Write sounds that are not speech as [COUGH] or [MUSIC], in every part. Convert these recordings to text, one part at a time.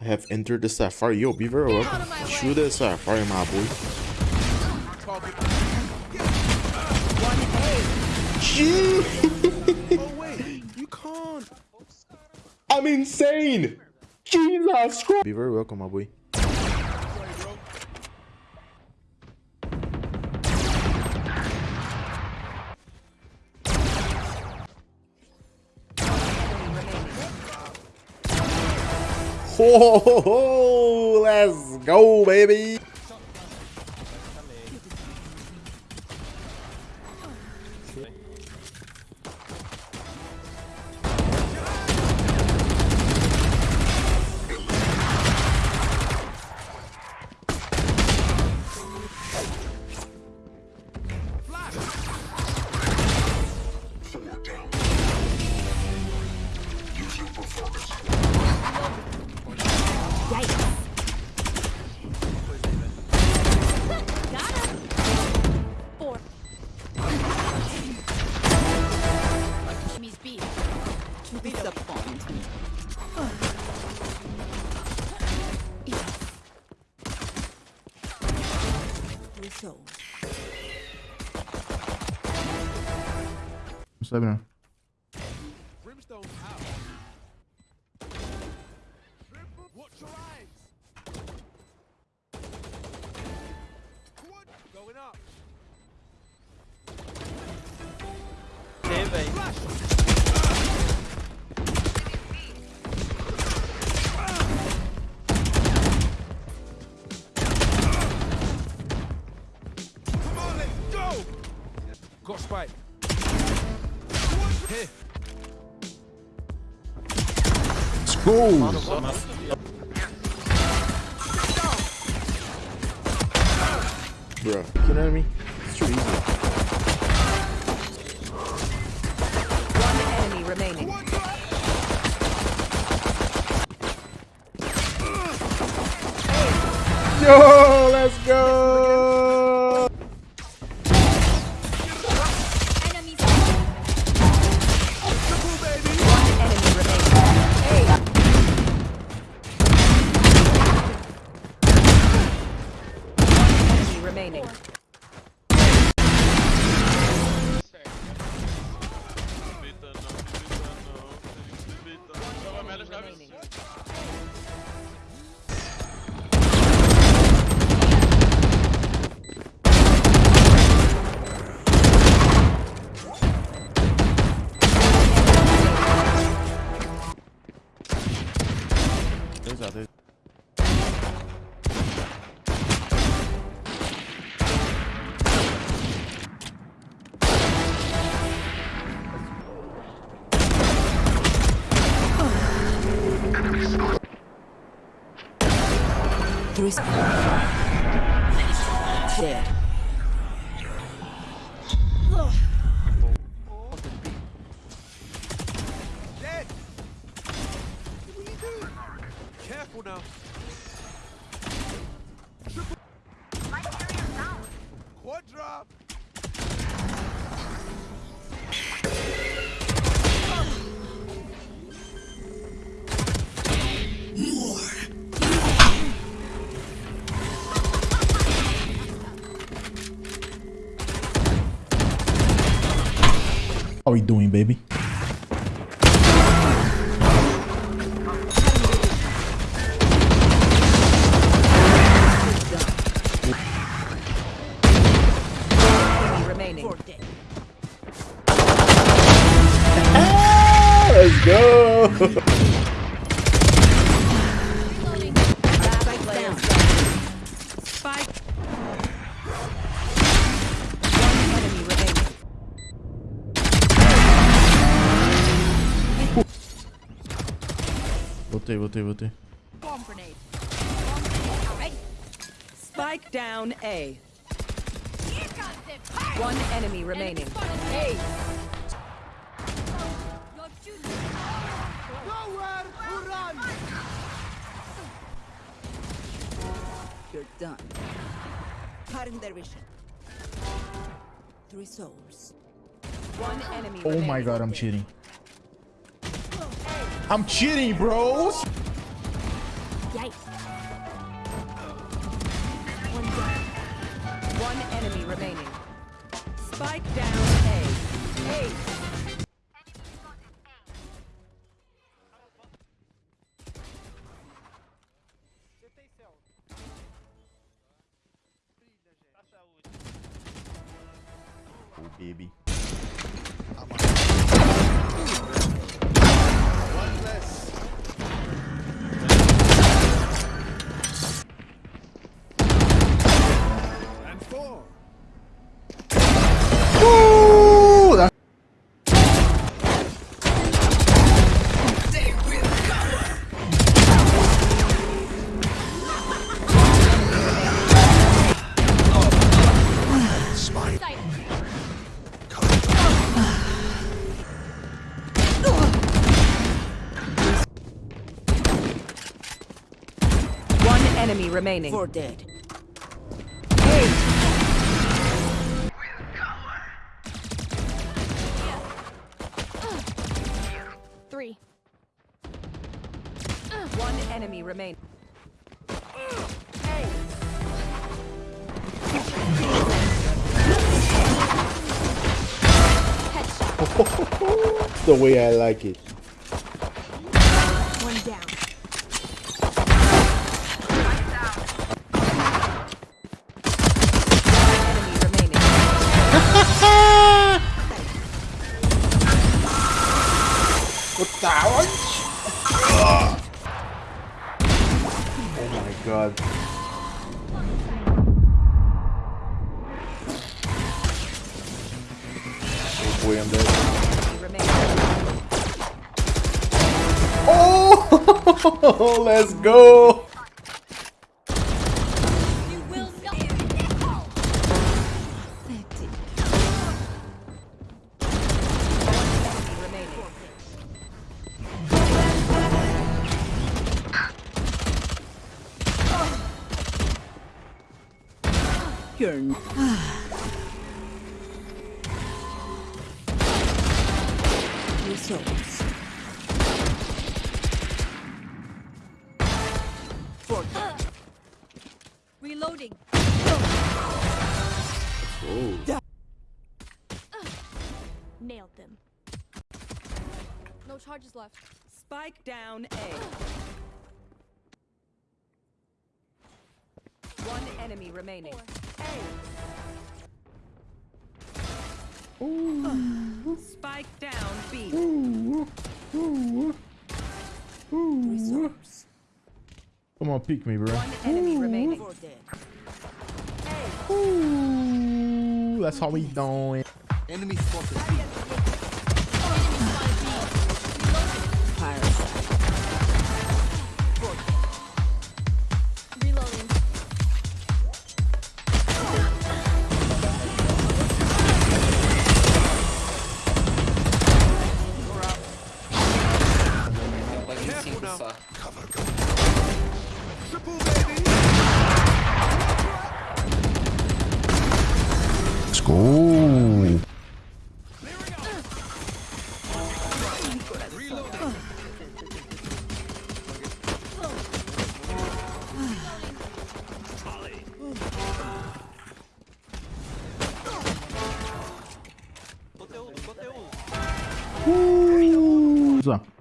I have entered the Sapphire. Yo, be very welcome. Shoot the Sapphire, my boy. Gee! Oh wait, you can't. I'm insane! Jesus Christ! Be very welcome, my boy. Let's go, baby! B. up. Come on, let's go. Got spike. Here. Let's Bruh, you know what I mean? It's too easy. One enemy remaining. Yo, let's go! Remaining. Dead. Dead. How we doing, baby? Let's go! [LAUGHS] Voltei, voltei, voltei. Bomb grenade. Bomb grenade. Spike down A. Here comes the fire. One enemy remaining. Hey. Your duty. Nowhere to run. You're done. Cutting their vision. Three souls. One enemy Oh my god, I'm cheating. I'm cheating, bros! Yikes. One down. One enemy remaining. Spike down A. A. remaining. Four dead. Three. One enemy remaining. [LAUGHS] Headshot. the way I like it. Oh my god. Oh boy, I'm dead. Oh, [LAUGHS] let's go. You're n- Results. Reloading. Oh. Nailed them. No charges left. Spike down A. One enemy remaining. Spike down B. Results. Come on, peek me, bro. One enemy remaining. Ooh, that's how we doing. Enemy spotted. Reloading. começar. Let's. Uh,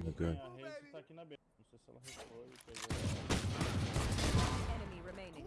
Oh my god. A Reis tá aqui na B. Não sei se ela foi, pegou. Enemy remaining.